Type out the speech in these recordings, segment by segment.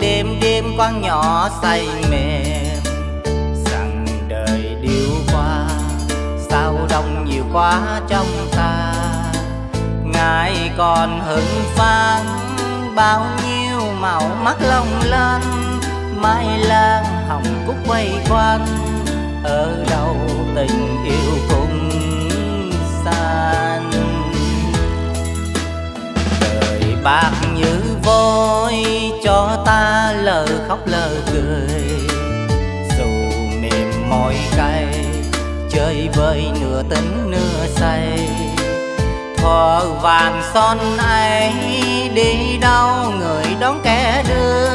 đêm đêm con nhỏ say mềm. Rằng đời điêu qua, sao đông nhiều quá trong ta. Ngài còn hững phang bao nhiêu màu mắt long lanh. Mai lan hồng cúc quay quanh, ở đâu tình yêu cũng san đời bạc vôi cho ta lờ khóc lờ cười. Dù mềm mỏi cay, chơi vơi nửa tính nửa say. Thò vàng son ấy đi đâu, người đón kẻ đưa.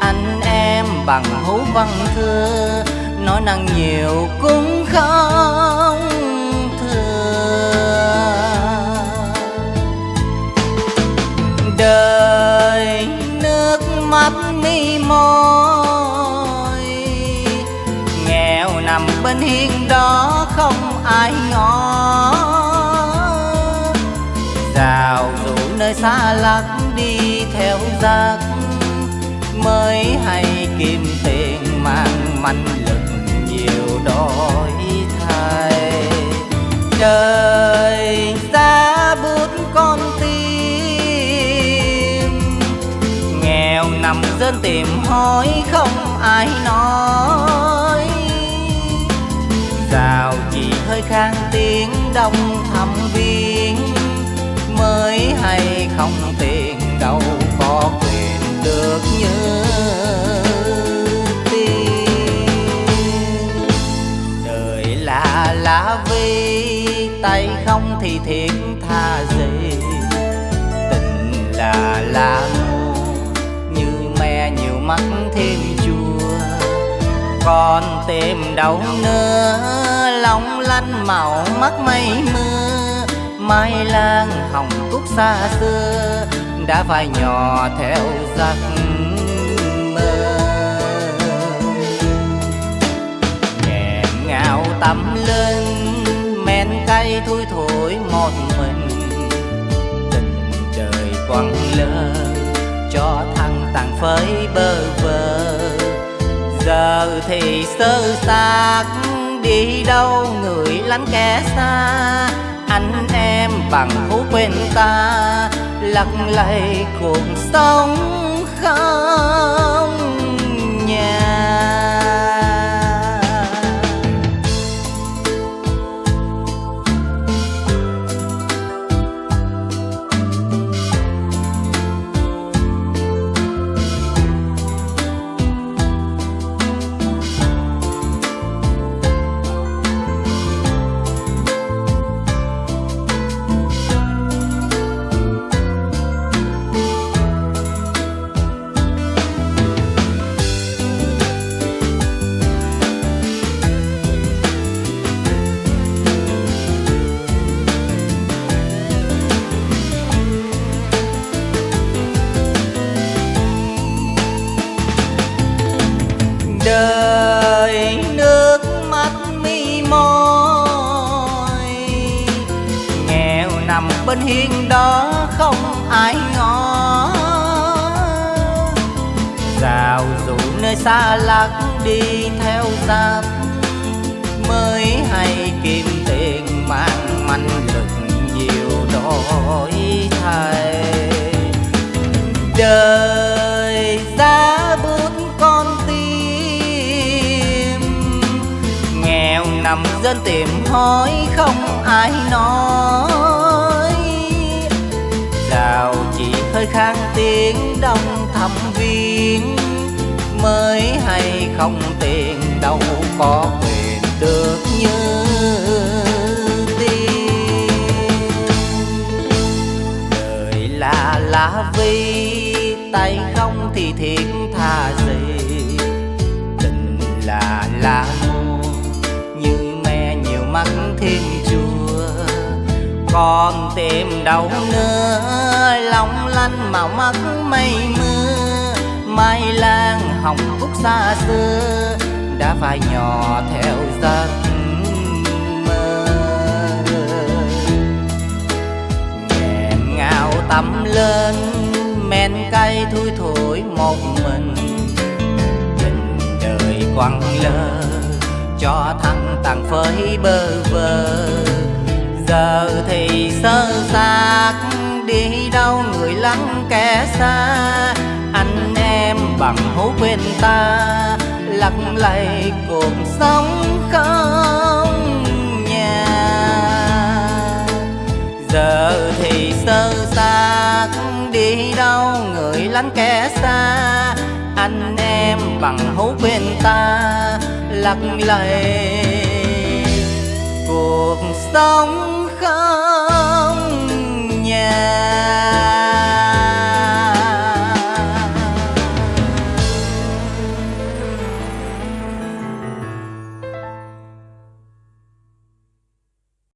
Anh em bằng hú văn thưa, nói năng nhiều cũng không mái ai ngó rào rủ nơi xa lắc đi theo giấc, mới hay kim tiền mang manh lực nhiều đổi thay. Trời giá bút con tim, nghèo nằm dân tìm hỏi không ai nói. Được như tiên đời là lá vi tay không thì thiệt tha gì tình là lá ngô, như me nhiều mắt thêm chua. Còn tìm đâu nữa lòng lanh màu, mắt mây mưa. Mai lan hồng cúc xa xưa, đã phải nhỏ theo giấc tắm lên, men cay thui thổi một mình tình đời quăng lơ, cho thằng tàn phơi bơ vơ. Giờ thì sơ xác, đi đâu người lánh kẻ xa. Anh em bằng hú quên ta, lặng lầy cuộc sống không. Nằm hiên đó không ai ngó. Rào rủ nơi xa lạc đi theo giáp mới hay kim tiền mang manh lực nhiều đổi thay. Đời giá bút con tim, nghèo nằm dân tìm hỏi không ai nói đào chỉ hơi khang tiếng đông thăm viên mới hay không tiền đâu có quyền được như tiên đời là lá vi, tay không thì thiệt tha gì. Tình là lá ngô như me nhiều mắt thêm còn tìm đâu nữa. Long lanh màu mắt mây mưa, mai lan hồng cúc xa xưa, đã phải nhỏ theo giấc mơ. Nghẹn ngào tắm lên, men cay thui thổi một mình. Tình đời quăng lơ, cho thăng tàn phơi bơ vơ giờ thì sơ xác đi đâu người lắng kẻ xa. Anh em bằng hữu bên ta lắc lầy cuộc sống không nhà. Giờ thì sơ xác đi đâu người lánh kẻ xa. Anh em bằng hữu bên ta lắc lầy cuộc sống góc nhà.